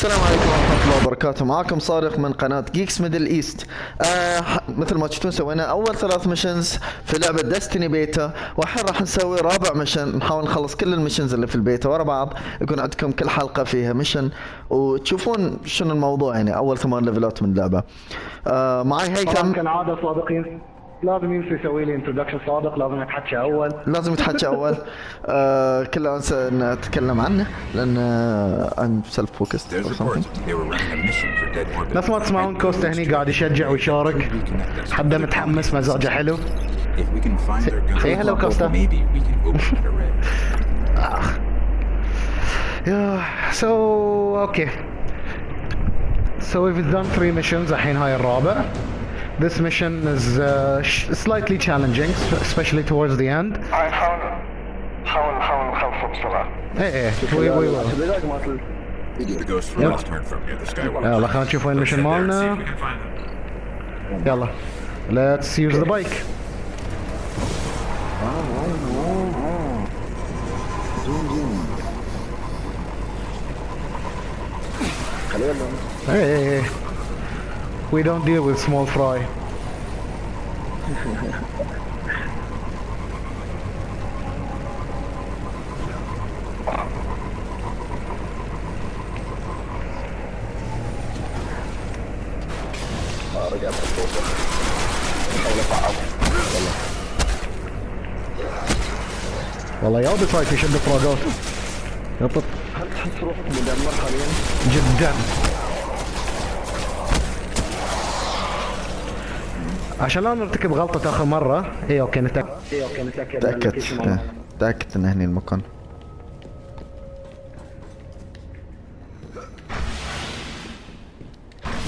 السلام عليكم ورحمة الله وبركاته. معاكم صارخ من قناة Geeks Middle East آه مثل ما تشوفون سوينا أول ثلاث missions في لعبة Destiny beta والحين راح نسوي رابع mission نحاول نخلص كل ال missions اللي في البيتا ورا بعض يكون عندكم كل حلقة فيها mission وتشوفون شنو الموضوع يعني أول ثمان ليفلات من اللعبة. آه معي هيثم. كالعاده صادقين. لازم ينسى يسوي لي introduction صادق لازم يتحكى أول. لازم يتحكى أول. آه كله انسى ان اتكلم عنه لأن I'm self focused. نفس ما تسمعون كوستا هني قاعد يشجع ويشارك. حدا متحمس مزاجه حلو. Open that array. Yeah, so okay. So we've done three missions. الحين هاي الرابع. This mission is uh, sh- slightly challenging, especially towards the end. حاول حاول حاول نخلصه بسرعة ايه ايه وي وي وي The ghost we last heard from near the skywalk. يلا خلينا نشوف وين المشن مالنا. يلا. Let's use the bike. Hey, hey, hey. We don't deal with small fry. والله يا بسايك يشد فراغات يطط هل تحس روحك مدمر حاليا؟ جدا عشان لا نرتكب غلطة آخر مرة. اي أوكي نتأكد. اي أوكي نتأكد من تأكد اللوكيشن مالنا. إيه، تأكد ان هني المكان.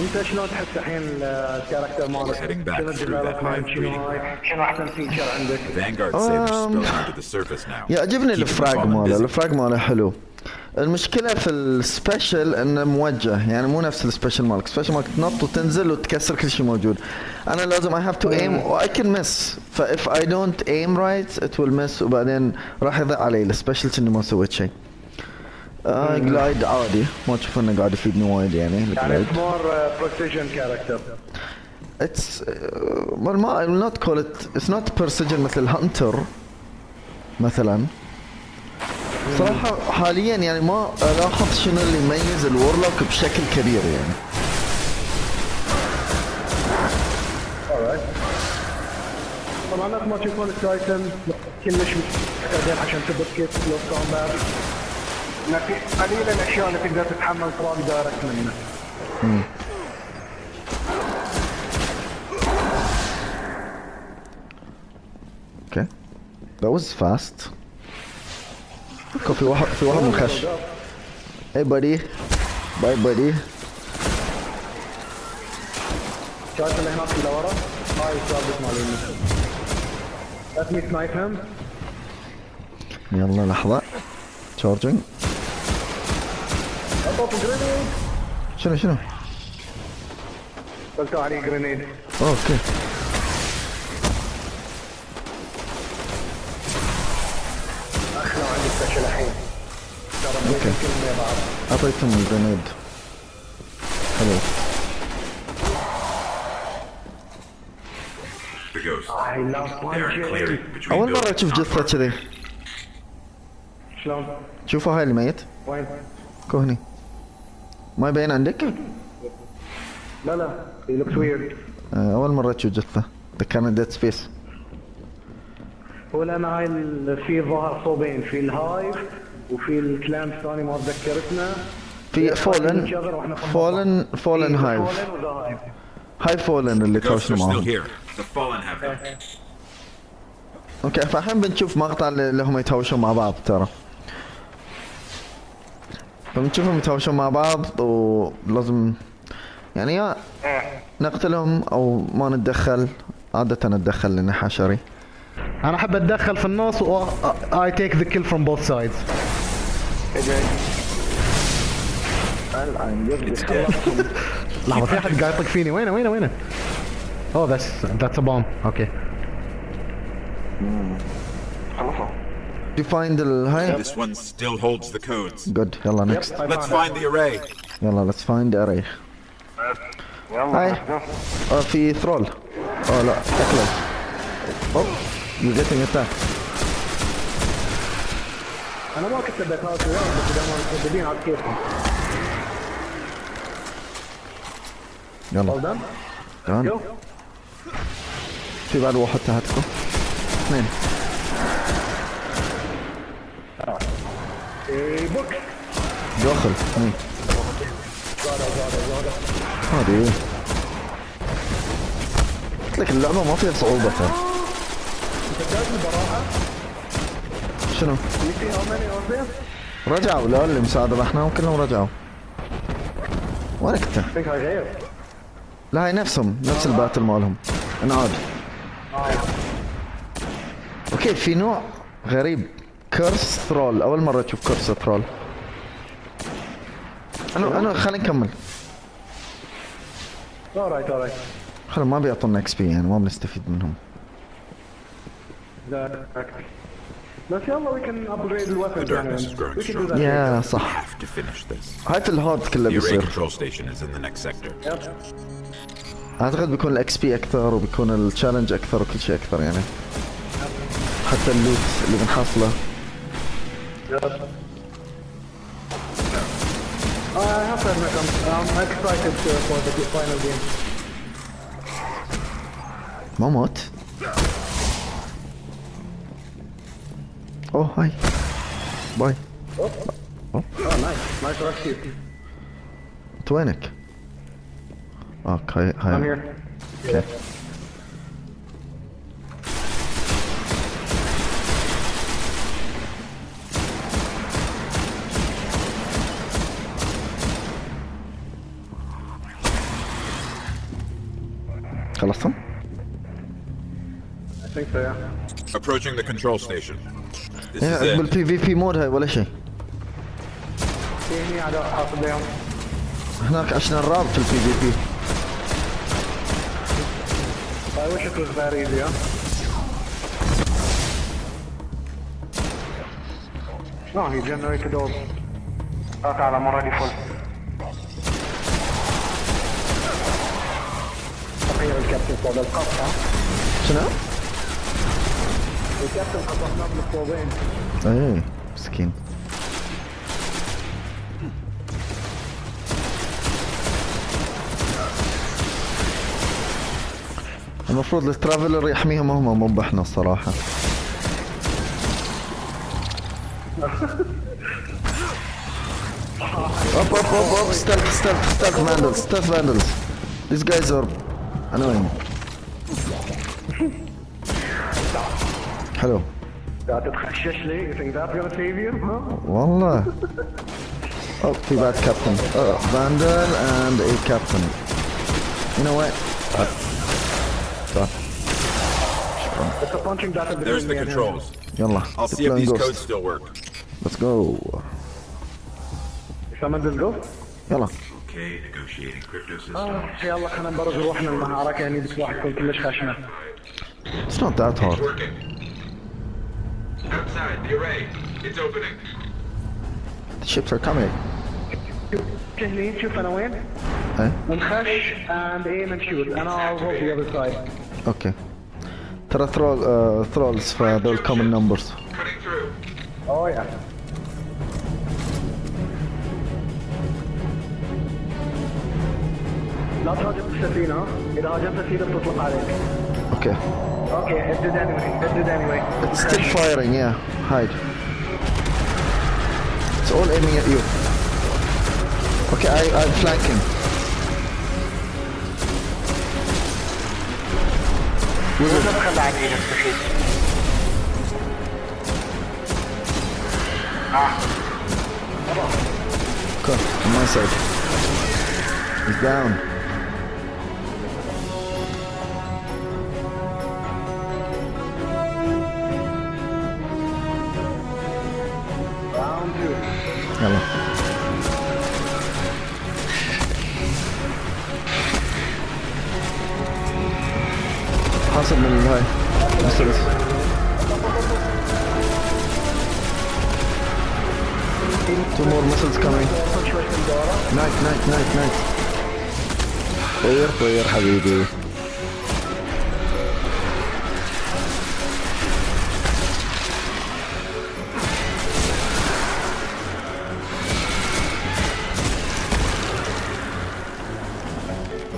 أنت شلون تحس الحين ال character مالك؟ شنو أحسن feature عندك؟ يعجبني ال frag ماله. ال frag ماله حلو. المشكلة في ال special إنه موجه يعني مو نفس ال special مالك. ال special مالك تنط وتنزل وتكسر كل شيء موجود. أنا لازم I have to aim و I can miss. ف if I don't aim right it will miss. وبعدين راح يضيع علي ال special إني ما سويت شيء آه glide عادي. ما تشوف إنه قاعد يفيدني وايد يعني يعني more precision character It's well ما I will not call it it's not precision مثل Hunter مثلا. صراحة حاليا يعني ما الاحظ شنو اللي يميز ال Warlock بشكل كبير يعني. طبعا نفس ما تشوفون ال Titan كلش محتاجين عشان تبط كيف close combat. في قليل الأشياء اللي تقدر تتحمل frag direct منه. okay that was fast. okay في واحد في واحد منخش hey buddy. bye buddy. شايف اللي هناك اللي ورا؟ هاي ال target مال Let me snipe him. يلا لحظة. grenade شنو شنو؟ قلت عليه grenade okay اخلع عندي سبيشل الحين ترى أوكي. بديت كلمة بعض اعطيتهم الجرينيد حلو The ghost. I are one clearing between أول مرة. أشوف جثة كذي. شلون؟ شوفوا هاي الميت. وين؟ كو هني ما يبين عندك؟ لا لا. He looks weird. آه، أول مرة أشوف جثة. ذكرني ديد سبيس هو لأن هاي في ظهر صوبين في الهايف وفي الكلام الثاني ما ذكرتنا. في فولن فولن. فولن هايف. هاي فولن اللي still معاهم. أوكي فالحين بنشوف مقطع اللي هم يتهاوشون مع بعض ترى. فبنشوفهم يتهاوشون مع بعض ولازم يعني يا نقتلهم أو ما نتدخل عادة نتدخل لاني حشري. انا احب اتدخل في النص و I take the kill from both sides It's dead. لحظة في احد قاعد يطق فيني وينه وينه وينه Oh that's that's a bomb اوكي خلصوا you find ال هاي This one still holds the codes. good يلا next Let's find the array. يلا let's find اري يلا هاي let's go. اه في ثرول اه لا اكلس اوه you're getting attacked أنا ما كنت بدي أخاف وياهم بس ما مترددين على كيفهم يلا. جو في بعد واحد تحتكم. اثنين. إيه، بوكس داخل. اثنين. هذه. قلت لك اللعبة ما فيها صعوبة. ترى البراءة شنو؟ رجعوا لا اللي مساعدة رحنا وكلهم رجعوا. I غير لا هاي نفسهم نفس ال battle مالهم. انعاد okay في نوع غريب. Cursed Thrall. أول مرة أشوف Cursed Thrall. أنا أنا خلينا نكمل. Alright alright خلينا ما بيعطونا XP يعني ما بنستفيد منهم. يا صح. هات ال hard كله بيصير. أعتقد بيكون ال XP أكثر وبيكون ال challenge أكثر وكل شيء أكثر يعني. حتى ال loot اللي بنحصله. ما موت. اوه هاي باي Oh, nice. Nice rescue. انت وينك؟ أوكي I'm هاي here. أوكي خلصتم؟ I think so, yeah. Approaching the control station. Is إيه،. بالبي في بي مود هاي ولا شيء في هني اعداء حاصل لهم. هناك عشنا الراب في البي في بي I wish it was that easy, huh? No, he generated all. لا تعالى مرة دي فل تخيل الكابتن فوق القط ها؟ شنو؟ إيه مسكين. المفروض الترافلر يحميهم هم مو بحنا الصراحة. أوب أوب أوب أوب ستلف ستلف ستلف فاندلز ستلف فاندلز. ذيس جايز ار انوين حلو قاعد تتخشش لي؟ You think that's gonna save you? Huh? والله Oh, في بعد كابتن uh, Vandal and a captain You know what? Uh, طيب. It's a punching battle between There's the me and him. controls. يلا I'll see if deploying these ghost. codes still work. Let's go Summon this ghost? يلا Okay, negotiating crypto system. آه يلا خلينا نبرز روحنا المعركة يعني بس واحد يكون كلش خشمة. It's not that hard working. Outside, the array. It's opening. The ships are coming جاهزين شوف انا وين؟ ايه نخش and aim and shoot and I'll hold the other side. اوكي ترى ثرول ثرولز فذول common numbers Cutting through. Oh yeah. لا تهاجم السفينة ها؟ إذا هاجمت السفينة بتطلق عليك. اوكي Okay, Okay, I did anyway. I did anyway. It's still okay. firing, yeah. Hide. It's all aiming at you. Okay, I, I'm flanking. Ah. Come on, on my side. He's down. يلا حاصل من الهاي مثلث Two more missiles coming. وصل شوي في الدورة نايت نايت نايت نايت طير طير حبيبي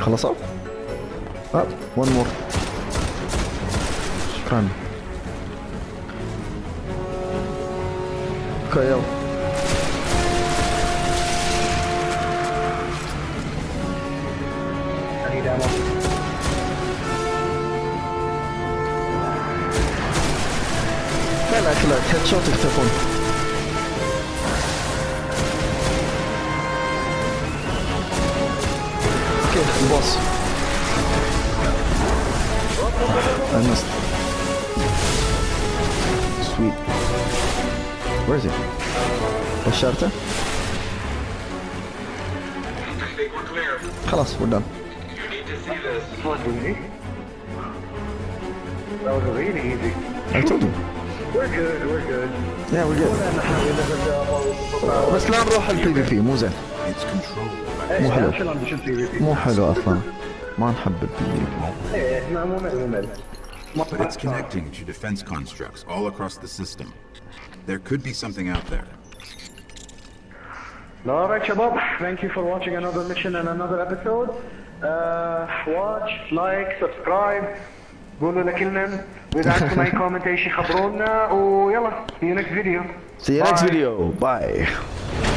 خلصوا؟ آه one more شكرا أوكي يلا. لا لا لا هيد شوت يختفون I missed. Sweet. Where is he? بشرته؟ خلاص we're done. That was really easy. I told you. We're good, we're good. Yeah we're good. بس لا نروح البي في مو زين. It's controlled مو حلو. مو حلو أصلا. ما نحب البي في إيه ما مو ممل ممل. but it's connecting to defense constructs all across the system. There could be something out there. Alright شباب, thank you for watching another mission and another episode. Uh, watch, like, subscribe. قولوا لكلنا واذا عندكم اي كومنت اي شيء خبرونا ويلا see you next video. See you next Bye. video. Bye.